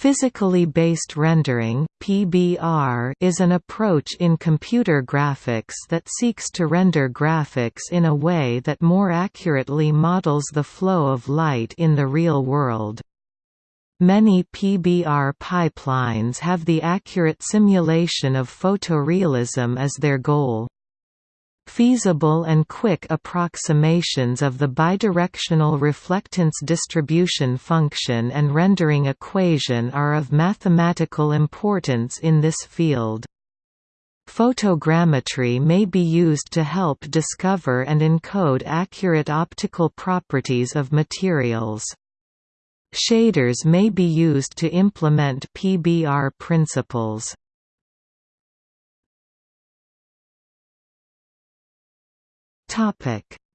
Physically based rendering (PBR) is an approach in computer graphics that seeks to render graphics in a way that more accurately models the flow of light in the real world. Many PBR pipelines have the accurate simulation of photorealism as their goal. Feasible and quick approximations of the bidirectional reflectance distribution function and rendering equation are of mathematical importance in this field. Photogrammetry may be used to help discover and encode accurate optical properties of materials. Shaders may be used to implement PBR principles.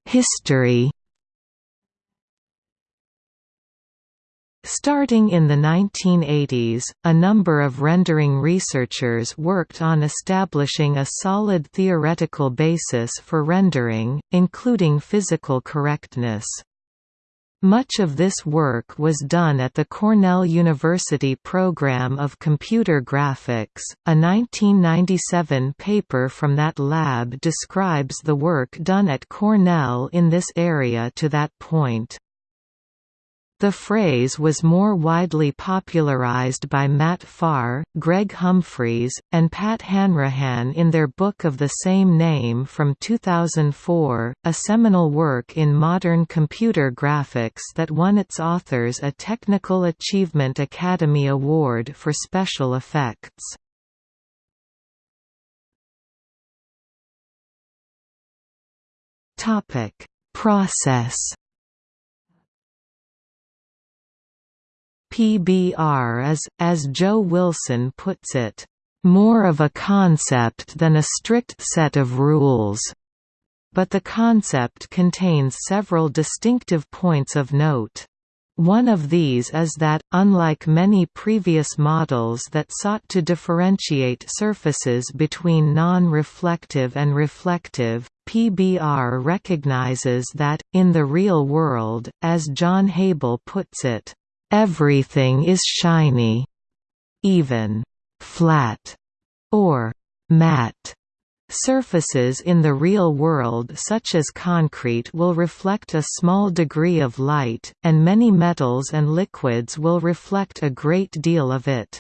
History Starting in the 1980s, a number of rendering researchers worked on establishing a solid theoretical basis for rendering, including physical correctness. Much of this work was done at the Cornell University Program of Computer Graphics. A 1997 paper from that lab describes the work done at Cornell in this area to that point. The phrase was more widely popularized by Matt Pharr, Greg Humphreys, and Pat Hanrahan in their book of the same name from 2004, a seminal work in modern computer graphics that won its authors a Technical Achievement Academy Award for special effects. Process PBR is, as Joe Wilson puts it, "...more of a concept than a strict set of rules." But the concept contains several distinctive points of note. One of these is that, unlike many previous models that sought to differentiate surfaces between non-reflective and reflective, PBR recognizes that, in the real world, as John Hable puts it, Everything is shiny. Even flat or matte Surfaces in the real world such as concrete will reflect a small degree of light, and many metals and liquids will reflect a great deal of it.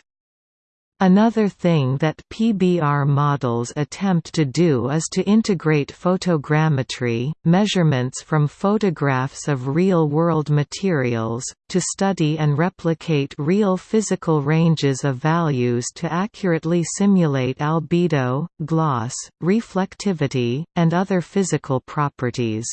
Another thing that PBR models attempt to do is to integrate photogrammetry, measurements from photographs of real-world materials, to study and replicate real physical ranges of values to accurately simulate albedo, gloss, reflectivity, and other physical properties.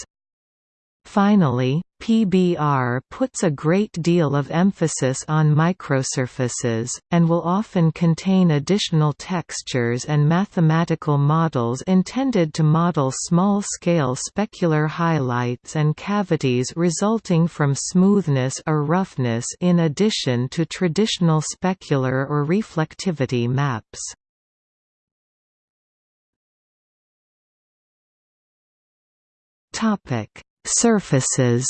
Finally, PBR puts a great deal of emphasis on microsurfaces, and will often contain additional textures and mathematical models intended to model small-scale specular highlights and cavities resulting from smoothness or roughness in addition to traditional specular or reflectivity maps. Surfaces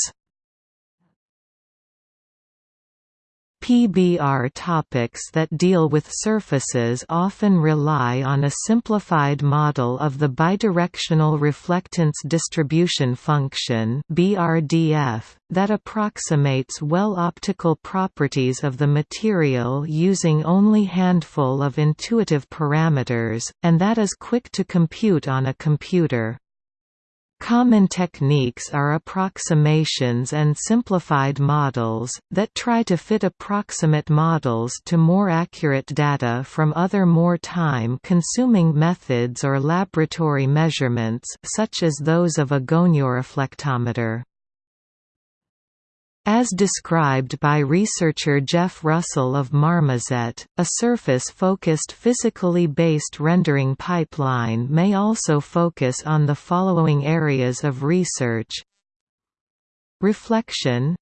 PBR topics that deal with surfaces often rely on a simplified model of the bidirectional reflectance distribution function (BRDF) that approximates well optical properties of the material using only handful of intuitive parameters, and that is quick to compute on a computer. Common techniques are approximations and simplified models, that try to fit approximate models to more accurate data from other more time-consuming methods or laboratory measurements such as those of a gonioreflectometer. As described by researcher Jeff Russell of Marmoset, a surface-focused physically based rendering pipeline may also focus on the following areas of research. Reflection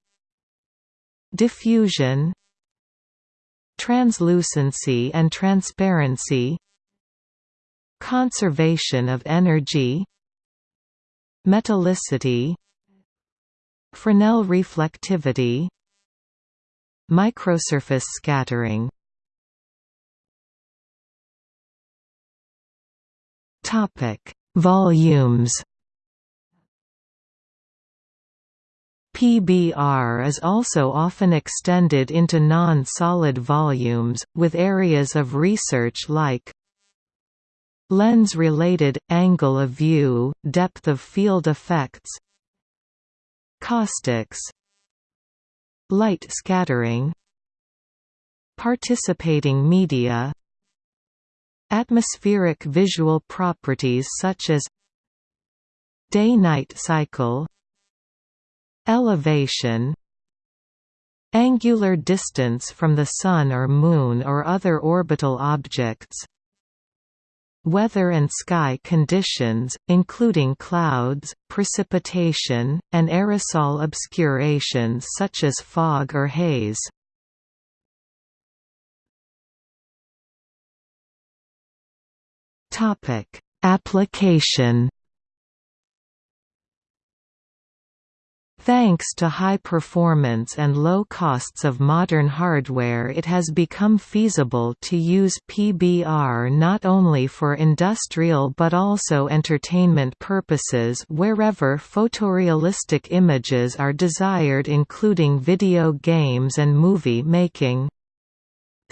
Diffusion Translucency and transparency Conservation of energy Metallicity Fresnel reflectivity microsurface scattering Topic: Volumes. PBR is also often extended into non-solid volumes, with areas of research like lens-related, angle of view, depth of field effects caustics light scattering participating media Atmospheric visual properties such as day-night cycle elevation angular distance from the Sun or Moon or other orbital objects weather and sky conditions, including clouds, precipitation, and aerosol obscurations such as fog or haze. Application Thanks to high performance and low costs of modern hardware it has become feasible to use PBR not only for industrial but also entertainment purposes wherever photorealistic images are desired including video games and movie making.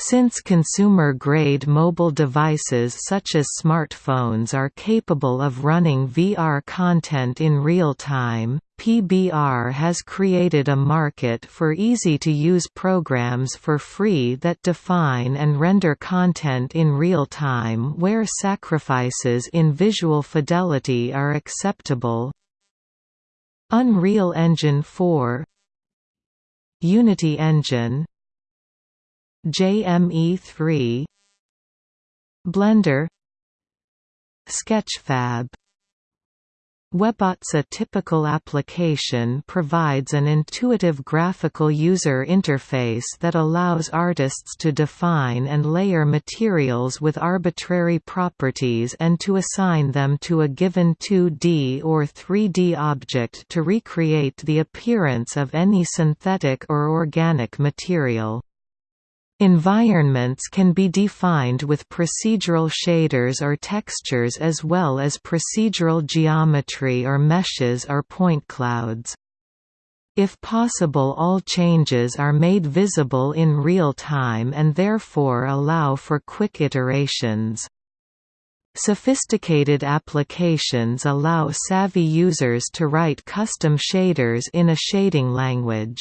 Since consumer-grade mobile devices such as smartphones are capable of running VR content in real time, PBR has created a market for easy-to-use programs for free that define and render content in real time where sacrifices in visual fidelity are acceptable. Unreal Engine 4 Unity Engine JME3 Blender Sketchfab Webots a typical application provides an intuitive graphical user interface that allows artists to define and layer materials with arbitrary properties and to assign them to a given 2D or 3D object to recreate the appearance of any synthetic or organic material. Environments can be defined with procedural shaders or textures as well as procedural geometry or meshes or point clouds. If possible all changes are made visible in real time and therefore allow for quick iterations. Sophisticated applications allow savvy users to write custom shaders in a shading language.